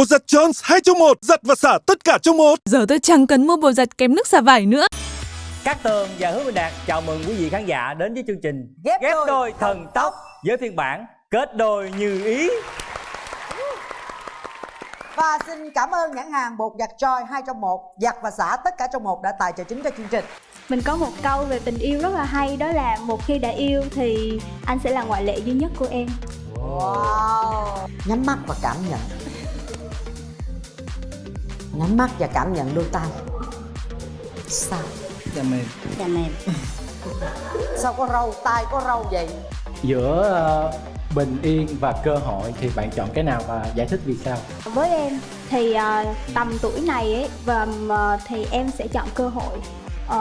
Bột giặt Jones 2 trong 1, giặt và xả tất cả trong một. Giờ tôi chẳng cần mua bột giặt kém nước xả vải nữa. Cát Tường và Hứa Minh Đạt chào mừng quý vị khán giả đến với chương trình Ghép đôi đôi thần tốc với phiên bản kết đôi như ý. Và xin cảm ơn nhãn hàng bột giặt Joy 2 trong 1 Giặt và xả tất cả trong một đã tài trợ chính cho chương trình Mình có một câu về tình yêu rất là hay đó là một khi đã yêu thì anh sẽ là ngoại lệ duy nhất của em. Wow Nhắm mắt và cảm nhận Nhắm mắt và cảm nhận đôi tay Sao? Dạ mềm Dạ mềm. Sao có râu, tay có râu vậy? Giữa ờ, bình yên và cơ hội thì bạn chọn cái nào và giải thích vì sao? Với em thì ờ, tầm tuổi này ấy và ờ, thì em sẽ chọn cơ hội.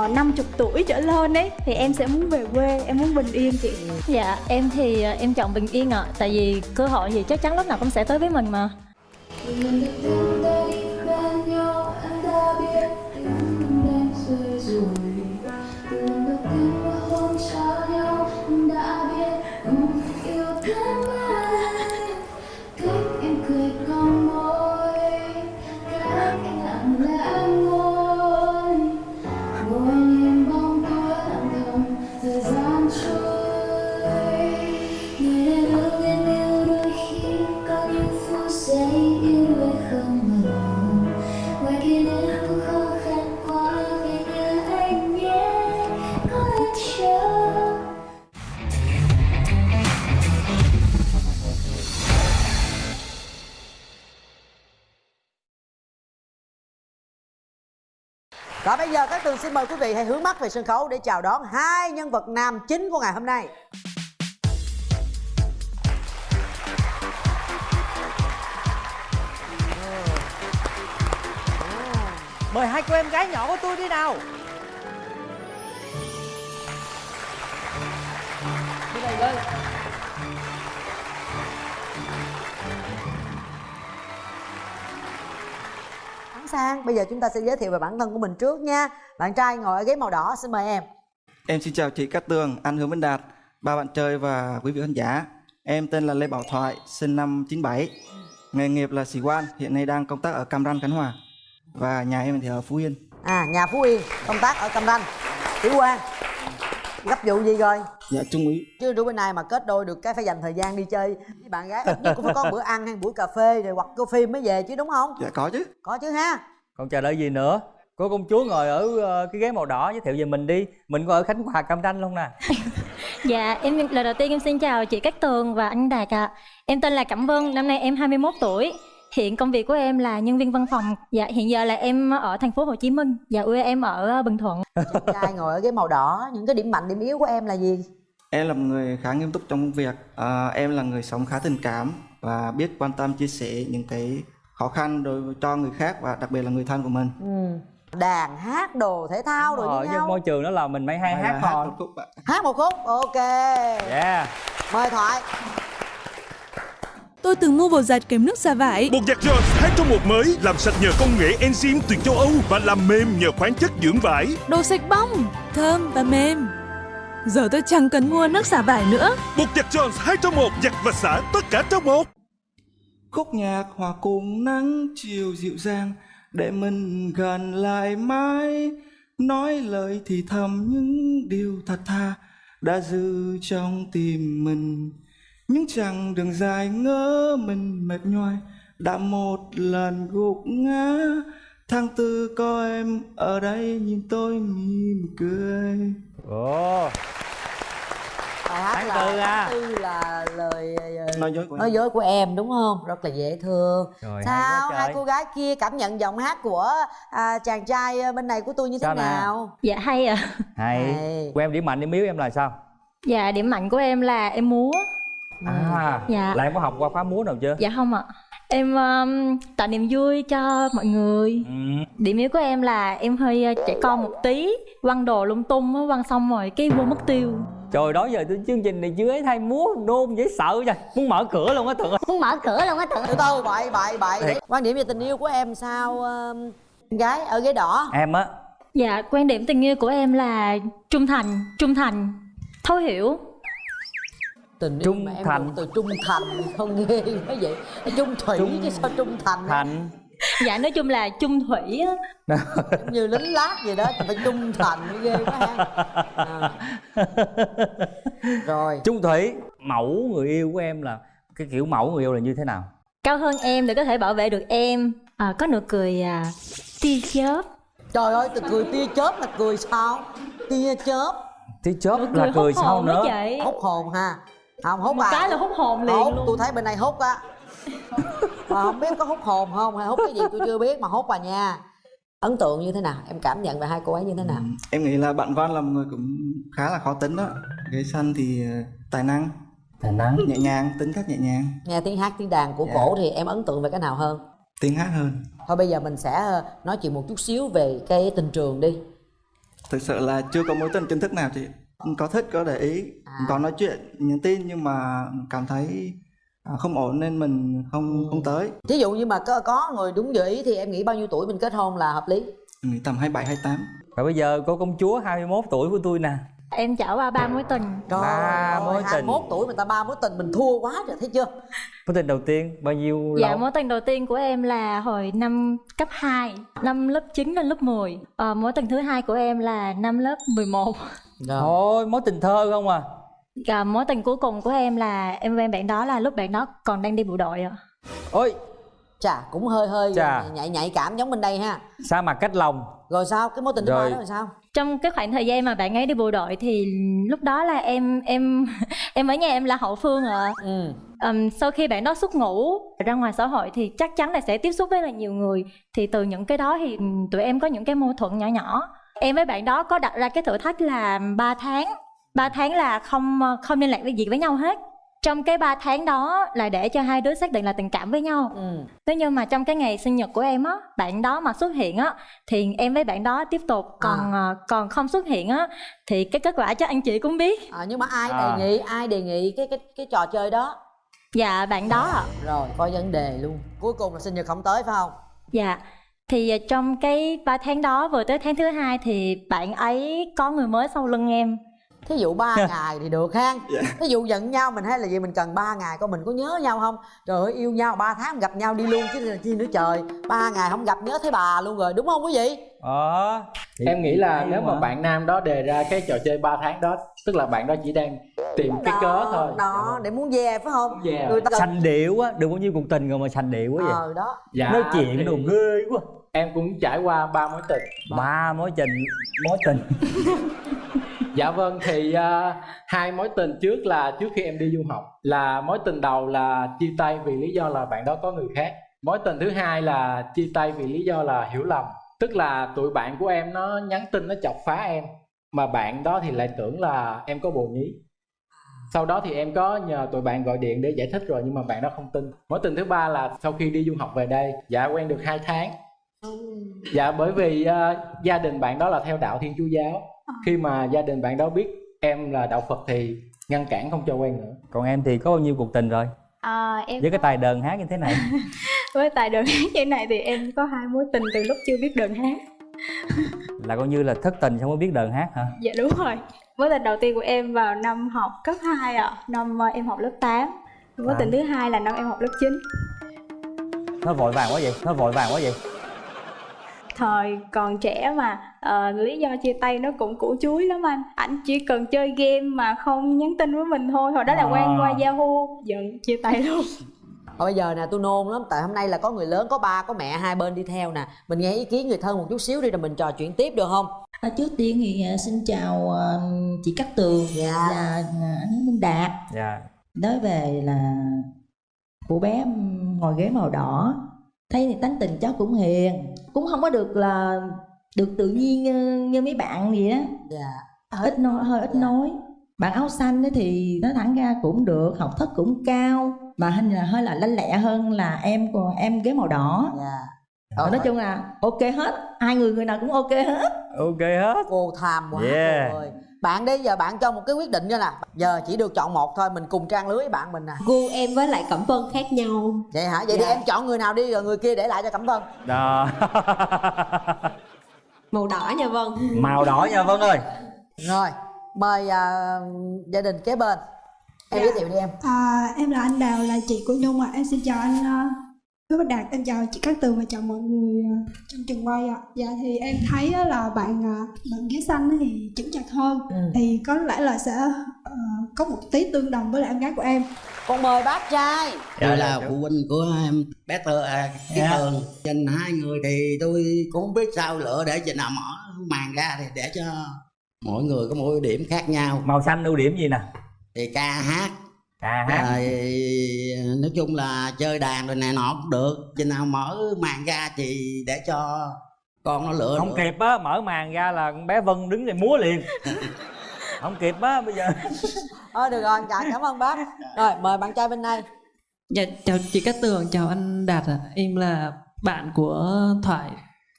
Uh, 50 tuổi trở lên ấy thì em sẽ muốn về quê, em muốn bình yên chị. Dạ, em thì em chọn bình yên ạ Tại vì cơ hội thì chắc chắn lúc nào cũng sẽ tới với mình mà bây giờ các tường xin mời quý vị hãy hướng mắt về sân khấu để chào đón hai nhân vật nam chính của ngày hôm nay Mời hai cô em gái nhỏ của tôi đi nào. Đi đây lên. Sang, bây giờ chúng ta sẽ giới thiệu về bản thân của mình trước nha Bạn trai ngồi ở ghế màu đỏ, xin mời em Em xin chào chị Cát Tường, anh Hứa Minh Đạt, ba bạn chơi và quý vị khán giả. Em tên là Lê Bảo Thoại, sinh năm 97. Nghề nghiệp là sĩ quan, hiện nay đang công tác ở Cam Ranh, Khánh Hòa. Và nhà em thì ở Phú Yên. À, nhà Phú Yên, công tác ở Cam Ranh Tiểu Quang Gấp vụ gì rồi? Dạ Trung úy. Chứ đứa bên này mà kết đôi được cái phải dành thời gian đi chơi với bạn gái Ít nhất cũng phải có bữa ăn hay buổi cà phê rồi hoặc coi phim mới về chứ đúng không? Dạ có chứ. Có chứ ha Còn chờ đợi gì nữa? Cô công chúa ngồi ở ờ, cái ghế màu đỏ giới thiệu về mình đi. Mình có ở Khánh Hòa Cam Ranh luôn nè. Dạ, em lần đầu tiên em xin chào chị Cát Tường và anh Đạt ạ Em tên là Cẩm Vân, năm nay em 21 tuổi Hiện công việc của em là nhân viên văn phòng Dạ, hiện giờ là em ở thành phố Hồ Chí Minh Dạ, quê em ở Bình Thuận Chàng trai ngồi ở ghế màu đỏ Những cái điểm mạnh, điểm yếu của em là gì? Em là một người khá nghiêm túc trong công việc. À, em là người sống khá tình cảm và biết quan tâm chia sẻ những cái khó khăn đối với cho người khác và đặc biệt là người thân của mình. Ừ. Đàn, hát, đồ, thể thao Ở với trong nhau môi trường đó là mình mới hay Hay hát hát một khúc ạ. Hát một khúc, ok Yeah. Mời Thoại Tôi từng mua bột giặt kém nước xả vải. Bột giặt Jones 2 trong 1 mới làm sạch nhờ công nghệ enzyme từ châu Âu và làm mềm nhờ khoáng chất dưỡng vải. Đồ sạch bong, thơm và mềm. Giờ tôi chẳng cần mua nước xả vải nữa. Bột giặt Jones 2 trong 1, giặt và xả tất cả trong một. Khúc nhạc hòa cùng nắng chiều dịu dàng để mình gần lại mãi nói lời thì thầm những điều thật tha đã dư trong tim mình những chặng đường dài ngỡ mình mệt nhoài đã một lần gục ngã tháng tư có em ở đây nhìn tôi mỉm cười Ồ, Bài hát Tháng là tư à. tháng tư là lời ờ, nói dối của em nói dối của em đúng không? Rất là dễ thương Rồi, Sao hai cô gái kia cảm nhận giọng hát của à, chàng trai ờ, bên này của tôi như thế Sao nào? nào? Dạ, hay ạ hay. Hay. Của em điểm mạnh điểm yếu em là sao? Dạ, điểm mạnh của em là em múa À, Dạ. là em có học qua khóa múa nào chưa? Dạ không ạ Em um, tạo niềm vui cho mọi người. Ừ. Điểm yếu của em là em hơi uh, trẻ con một tí Quăng đồ lung tung á, quăng xong rồi cái vô mất tiêu. Trời đó giờ tôi chương trình này chưa ấy thay múa nôn dễ sợ trời Muốn mở cửa luôn á ơi. Muốn mở cửa luôn á tự Từ từ bậy bậy bậy. Quan điểm về tình yêu của em sao ờ, gái ở ghế đỏ? Em á. Dạ, quan điểm tình yêu của em là trung thành, trung thành, thấu hiểu tình yêu Trung mà em thành. từ trung thành không nghe cái vậy trung thủy Trung chứ sao trung thành? Thành. Dạ nói chung là chung thủy á. Giống như lính lát vậy đó phải trung thành mới ghê quá ha. À. rồi. Trung Thủy mẫu người yêu của em là cái kiểu mẫu người yêu là như thế nào? Cao hơn em để có thể bảo vệ được em. À, có nụ cười à, tia chớp. Trời ơi từ cười tia chớp là cười sao? Tia chớp. Tí chớp nụ là cười cười sau hồn đó nữa? chị hút hồn ha không hút một à cái là hút hồn liền hút luôn. tôi thấy bên này hút á. Mà không biết có hút hồn không hay hút cái gì tôi chưa biết mà hút à nha. Ấn tượng như thế nào? Em cảm nhận về hai cô ấy như thế nào? Em nghĩ là bạn Văn là một người cũng khá là khó tính đó. Ghế xanh thì ờ, tài năng. Tài năng. Nhẹ nhàng tính cách nhẹ nhàng. Nghe tiếng hát tiếng đàn của Dạ. cổ thì em ấn tượng về cái nào hơn? Tiếng hát hơn. Thôi bây giờ mình sẽ ờ, nói chuyện một chút xíu về cái tình trường đi. Thực sự là chưa có mối tình chính thức nào chị có thích có để ý. À. có nói chuyện nhắn tin nhưng mà cảm thấy à, không ổn nên mình không không tới. Thí dụ như mà có, có người đúng dự ý thì em nghĩ bao nhiêu tuổi mình kết hôn là hợp lý? Em nghĩ tầm 27 28 và bây giờ cô công chúa 21 tuổi của tôi nè. Em trải qua ba mối tình. Trời Ba mối tình. 21 tuổi mà ta ba mối tình mình thua quá rồi thấy chưa? Mối tình đầu tiên bao nhiêu Dạ lâu? mối tình đầu tiên của em là hồi năm cấp 2 Năm lớp 9 lên lớp 10 ờ, Mối tình thứ hai của em là năm lớp 11 thôi mối tình thơ không à? Và mối tình cuối cùng của em là em quen bạn đó là lúc bạn đó còn đang đi bộ đội ạ. Ôi chà cũng hơi hơi Chà. nhạy nhạy cảm giống bên đây ha. Sa mặt cách lòng. Rồi sao? Cái mối tình thứ ba Rồi. đó là sao? Trong cái khoảng thời gian mà bạn ấy đi bộ đội thì lúc đó là em em em ở nhà em là hậu phương ạ. Ừ. Ừm, sau khi bạn đó xuất ngũ ra ngoài xã hội thì chắc chắn là sẽ tiếp xúc với là nhiều người. Thì từ những cái đó thì tụi em có những cái mâu thuẫn nhỏ nhỏ em với bạn đó có đặt ra cái thử thách là 3 tháng. 3 tháng là không không liên lạc với gì với nhau hết. Trong cái 3 tháng đó là để cho hai đứa xác định là tình cảm với nhau. Ừ. Thế nhưng mà trong cái ngày sinh nhật của em á, bạn đó mà xuất hiện á thì em với bạn đó tiếp tục, còn à, còn không xuất hiện á thì cái kết quả chắc anh chị cũng biết. à, nhưng mà ai À. đề nghị ai đề nghị cái cái cái trò chơi đó? Dạ bạn đó ạ. rồi có vấn đề luôn. Cuối cùng là sinh nhật không tới phải không? Dạ. Thì à, trong cái 3 tháng đó vừa tới tháng thứ hai thì bạn ấy có người mới sau lưng em. thí dụ ba ngày thì được ha thí dụ giận nhau mình hay là gì mình cần ba ngày coi mình có nhớ nhau không? Trời ơi yêu nhau ba tháng gặp nhau đi luôn chứ là chi nữa trời. Ba ngày không gặp nhớ thấy bà luôn rồi đúng không quý vị? Ờ. Thì- em nghĩ là nếu mà bạn nam đó đề ra cái trò chơi 3 tháng đó tức là bạn đó chỉ đang tìm cái cớ thôi. đó để muốn về phải không? Về. người ta sành điệu á được bao nhiêu cuộc tình rồi mà sành điệu quá vậy. Ờ đó. Dạ, nói chuyện thì đồ ghê quá em cũng trải qua ba mối tình. Ba mối tình mối tình. Dạ vâng thì à, hai mối tình trước là trước khi em đi du học. Là mối tình đầu là chia tay vì lý do là bạn đó có người khác. Mối tình thứ hai là chia tay vì lý do là hiểu lầm. Tức là tụi bạn của em nó nhắn tin nó chọc phá em mà bạn đó thì lại tưởng là em có bồ nhí. Sau đó thì em có nhờ tụi bạn gọi điện để giải thích rồi nhưng mà bạn đó không tin. Mối tình thứ ba là sau khi đi du học về đây dạ quen được hai tháng dạ bởi vì à, gia đình bạn đó là theo đạo thiên chúa giáo. Khi mà gia đình bạn đó biết em là đạo phật thì ngăn cản không cho quen nữa. Còn em thì có bao nhiêu cuộc tình rồi? À, em với cái tài đờn hát như thế này. Với tài đờn hát như này thì em có hai mối tình từ lúc chưa biết đờn hát. Là coi như là thất tình xong mới biết đờn hát hả? Dạ đúng rồi. Mối tình đầu tiên của em vào năm học cấp 2 ạ. Năm ờ, em học lớp 8 Mối À. tình thứ hai là năm em học lớp 9 nó vội vàng quá vậy nó vội vàng quá vậy Thời còn trẻ mà ờ, Lý do chia tay nó cũng củ chuối lắm anh. Ảnh chỉ cần chơi game mà không nhắn tin với mình thôi Hồi đó là À. quen qua Yahoo Giận chia tay luôn. Bây giờ nè tôi nôn lắm tại hôm nay là có người lớn có ba có mẹ hai bên đi theo nè. Mình nghe ý kiến người thân một chút xíu đi rồi mình trò chuyện tiếp được không? À, trước tiên thì à, xin chào à, chị Cát Tường Dạ. và à, anh Minh Đạt. Dạ. Nói về là cô bé ngồi ghế màu đỏ thấy thì tánh tình cháu cũng hiền cũng không có được là được tự nhiên như, như mấy bạn gì đó dạ. Ít nói hơi ít nói. Bạn áo xanh ấy thì nói thẳng ra cũng được học thức cũng cao mà hình là hơi là lanh lẹ hơn là em của em ghế màu đỏ. Dạ. Ờ, nói chung là ok hết hai người người nào cũng ok hết. Ok hết. Cô tham quá Yeah. ơi bạn đi giờ bạn cho một cái quyết định nha nè. Giờ chỉ được chọn một thôi mình cùng trang lưới với bạn mình nè. Gu em với lại cẩm vân khác nhau vậy hả? Vậy thì Dạ. em chọn người nào đi rồi người kia để lại cho cẩm vân. Đó. Màu đỏ nha vân. Màu đỏ nha vân ơi. Rồi mời à, gia đình kế bên. Em giới thiệu đi em. À, em là anh Đào, là chị của Nhung ạ. Em xin chào anh uh, Hứa Bạch Đạt, em chào chị Cát Tường và chào mọi người ờ, trong trường quay ạ. Dạ thì em thấy á là bạn ờ, bạn ghế xanh thì chững chạc hơn, Ừ. thì có lẽ là sẽ ờ, có một tí tương đồng với lại em gái của em. con mời bác trai tôi là phụ huynh của em bé tơ à, cái Dạ. tường nhìn hai người thì tôi cũng không biết sao lựa để chừng nào mở màn ra thì để cho mỗi người có một ưu điểm khác nhau màu xanh ưu điểm gì nè thì ca hát hát rồi nói chung là chơi đàn rồi này nọ cũng được. Chừng nào mở màn ra thì để cho con nó lựa không lựa. kịp á mở màn ra là con bé vân đứng đây múa liền. Không kịp á bây giờ. Thôi được rồi dạ cảm ơn bác. Rồi mời bạn trai bên này Dạ, chào chị Cát Tường, chào anh Đạt ạ. Em là bạn của Thoại.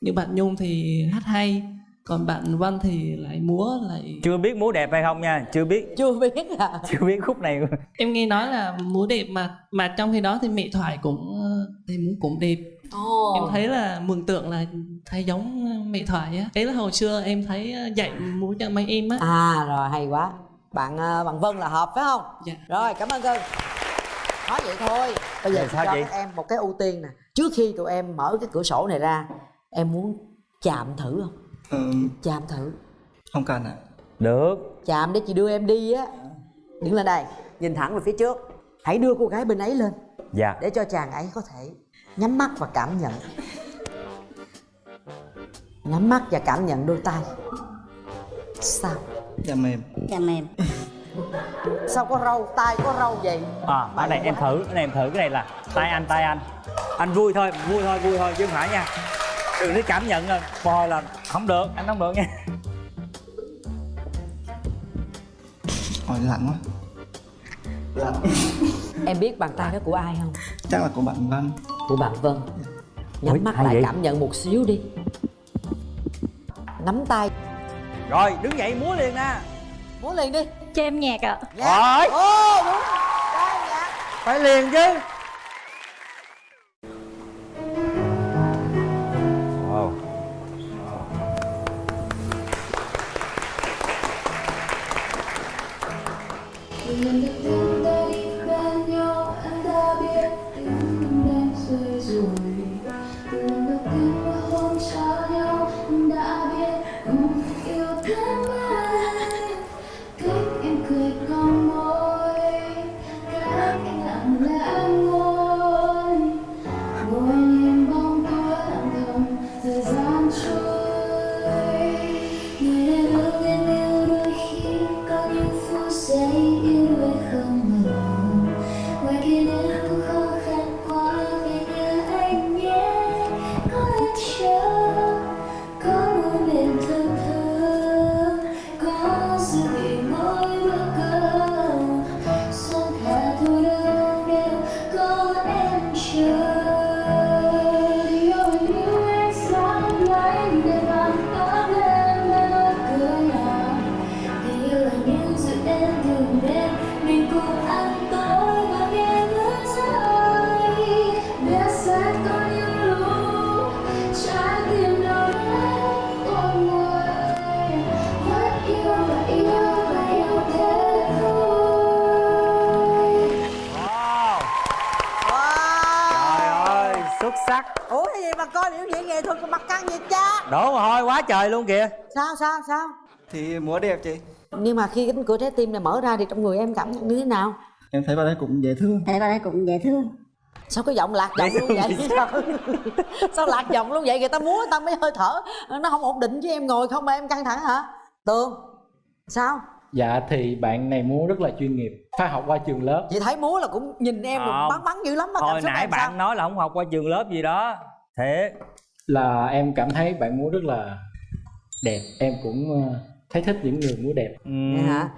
Như bạn Nhung thì hát hay, còn bạn Văn thì lại múa lại... chưa biết múa đẹp hay không nha chưa biết chưa biết à chưa biết khúc này Em nghe nói là múa đẹp mà mà trong khi đó thì mẹ Thoại cũng ờ, thì múa cũng đẹp. Ồ. Em thấy là mường tượng là thấy giống mẹ Thoại á. Đấy là hồi xưa em thấy ờ, dạy múa cho mấy em á. à rồi hay quá bạn ờ, bạn Vân là hợp phải không Dạ. rồi cảm ơn cưng nói vậy thôi bây giờ sao cho chị? các em một cái ưu tiên nè trước khi tụi em mở cái cửa sổ này ra em muốn chạm thử không ừ, chạm thử. Không cần ạ. Được. Chạm để chị đưa em đi á. Đứng lên đây nhìn thẳng về phía trước. Hãy đưa cô gái bên ấy lên. Dạ. Để cho chàng ấy có thể nhắm mắt và cảm nhận. Nhắm mắt và cảm nhận đôi tay. Sao? Dạ mềm. Dạ mềm. Sao có râu? Tay có râu vậy? À cái này em thử. Cái này em thử. Cái này là tay anh tay anh. Anh vui thôi vui thôi vui thôi. Chứ không phải nha. Đừng nói cảm nhận rồi. Bò là không được anh không được nha. Ôi lạnh quá. Lạnh. Em biết bàn tay đó của ai không? Chắc là của bạn Văn của bạn Vân. Nhắm mắt lại vậy? cảm nhận một xíu đi. Nắm tay. Rồi đứng dậy múa liền nè. Múa liền đi. Cho em nhạc ạ. Rồi. Ô đúng. Phải liền chứ Từ lần đầu trời luôn kìa. Sao sao sao? Thì múa đẹp chị. Nhưng mà khi cánh cửa trái tim này mở ra thì trong người em cảm nhận như thế nào? Em thấy vào đây cũng dễ thương. Thấy vào đây cũng dễ thương. Sao cái giọng lạc giọng luôn vậy? sao? sao lạc giọng luôn vậy? Người ta múa người ta mới hơi thở. Nó không ổn định chứ em ngồi không mà em căng thẳng hả? Tường sao? Dạ thì bạn này múa rất là chuyên nghiệp Phải học qua trường lớp. Chị thấy múa là cũng nhìn em Không. bắn bắn dữ lắm mà hồi nãy bạn sao? nói là không học qua trường lớp gì đó. Thiệt. Là em cảm thấy bạn múa rất là đẹp. Em cũng ờ, thấy thích những người múa đẹp. Vậy hả?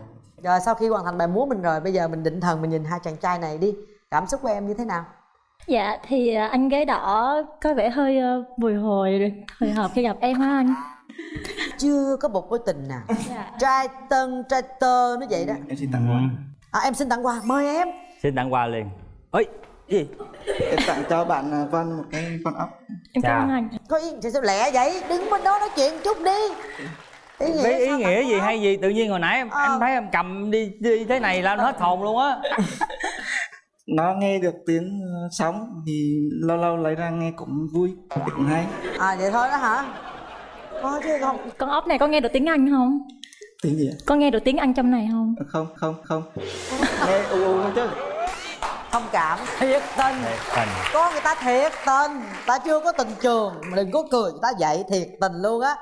Rồi sau khi hoàn thành bài múa mình rồi bây giờ mình định thần mình nhìn hai chàng trai này đi. Cảm xúc của em như thế nào? Dạ thì à, anh gái đỏ có vẻ hơi ờ, bồi hồi hồi hộp khi gặp em ha anh. Chưa có một mối tình nào. Dạ. trai tân trai tơ nó vậy đó. Em xin tặng quà. À, em xin tặng quà. Mời em. Xin tặng quà liền. Ơi gì? Em tặng cho bạn à, Văn một cái con ốc. Em cảm ơn anh. Có thì sao lẹ vậy? Đứng bên đó nói chuyện chút đi. Ý nghĩa ý nghĩa gì hay gì? Tự nhiên hồi nãy em, Ờ. em thấy em cầm đi đi thế này là nó hết hồn luôn á. Nó nghe được tiếng ờ, sóng thì lâu lâu lấy ra nghe cũng vui cũng hay. À vậy thôi đó hả? Có chứ không? Con ốc này có nghe được tiếng anh không? Tiếng gì ạ? có nghe được tiếng anh trong này không? Không không không. Nghe u u thôi chứ thông cảm. Thiệt tình. Tình. Có người ta thiệt tình. Ta chưa có tình trường mà đừng có cười người ta vậy thiệt tình luôn á